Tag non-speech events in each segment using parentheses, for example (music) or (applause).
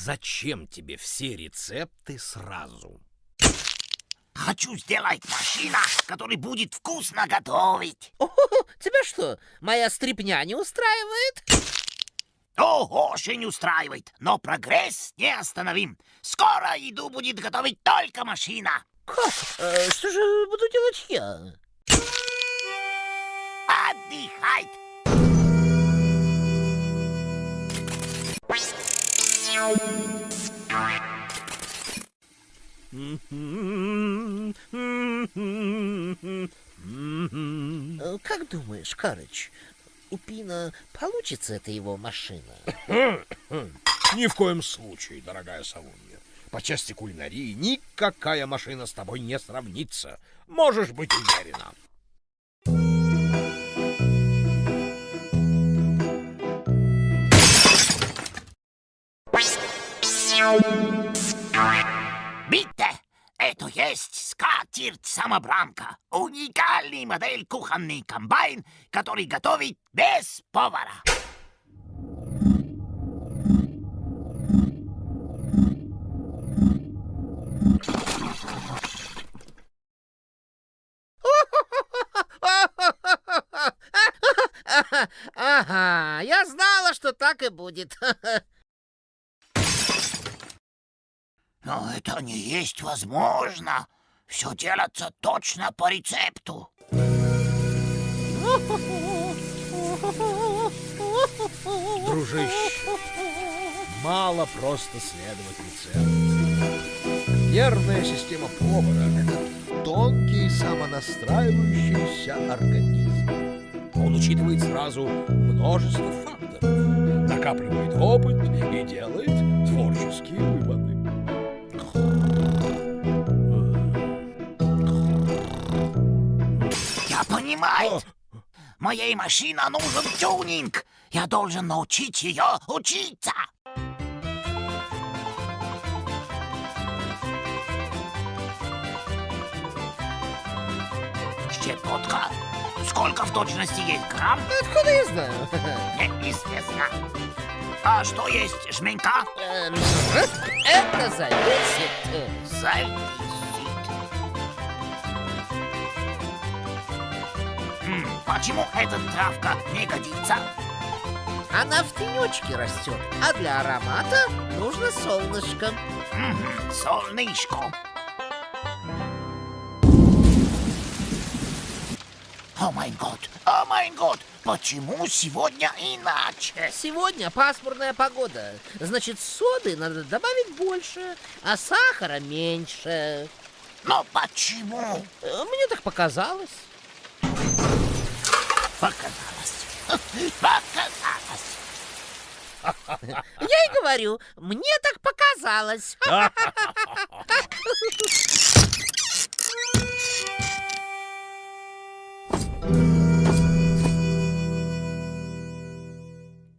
зачем тебе все рецепты сразу? Хочу сделать машина, который будет вкусно готовить. О, тебя что, моя стрипня не устраивает? О, очень устраивает, но прогресс не остановим. Скоро еду будет готовить только машина. Как? Э, что же буду делать я? Отдыхать. Как думаешь, Карыч, у Пина получится эта его машина? (laughs) Ни в коем случае, дорогая Савунья. По части кулинарии никакая машина с тобой не сравнится. Можешь быть уверена. Битте, это есть скатерть-самобранка. Уникальный модель кухонный комбайн, который готовит без повара. Ага, я знала, что так и будет. Но это не есть возможно. Все делается точно по рецепту. Дружище, мало просто следовать рецепту. Нервная система повара — это тонкий самонастраивающийся организм. Он учитывает сразу множество факторов, накапливает опыт и делает творческие понимаю. Моей машине нужен тюнинг. Я должен научить ее учиться. Щепотка. Сколько в точности есть грамм? Откуда я знаю? Неизвестно. А что есть жменька? Эм, Это зависит. э, Зависит. Почему эта травка не годится? Она в тенечке растет, а для аромата нужно солнышко. Солнышко. О май год, о май год, почему сегодня иначе? Сегодня пасмурная погода. Значит, соды надо добавить больше, а сахара меньше. Но почему? Э, Мне так показалось. Показалось. (laughs) Показалось. Я и говорю, мне так показалось. (laughs)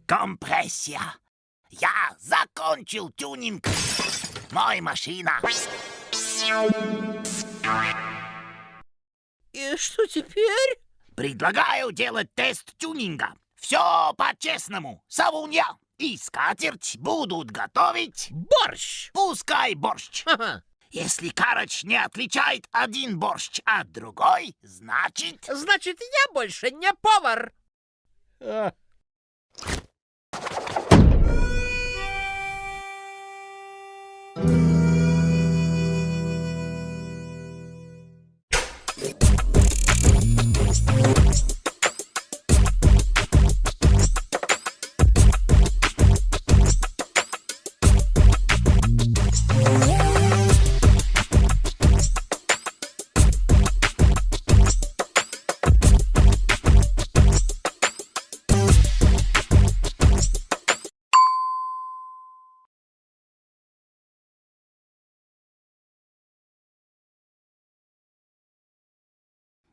Компрессия. Я закончил тюнинг. Мой машина. И что теперь? Предлагаю делать тест тюнинга. Все по-честному. Савунья и скатерть будут готовить. Борщ! Пускай борщ. Ха-ха. Если Карач не отличает один борщ от другой, значит... Значит, я больше не повар.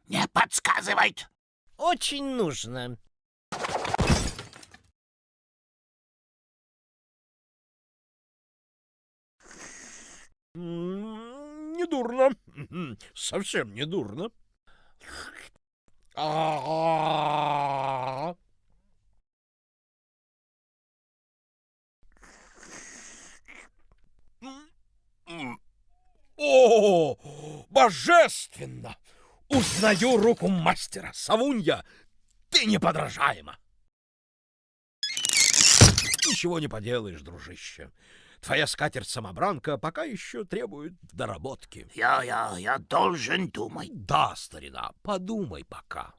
Не подсказывает. Очень нужно. М, Недурно. Мгм, Совсем недурно. А, О, божественно! Узнаю руку мастера. Савунья, ты неподражаема. Ничего не поделаешь, дружище. Твоя скатерть-самобранка пока еще требует доработки. Я, я, я должен думать. Да, старина, подумай пока.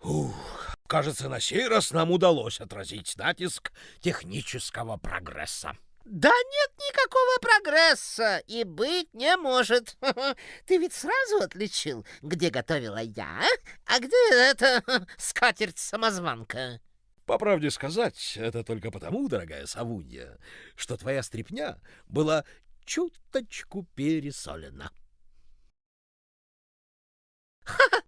Ух, кажется, на сей раз нам удалось отразить натиск технического прогресса. Да нет никакого прогресса и быть не может. (laughs) Ты ведь сразу отличил, где готовила я, а где эта (laughs) скатерть-самозванка. По правде сказать, это только потому, дорогая Савунья, что твоя стряпня была чуточку пересолена. Ха-ха,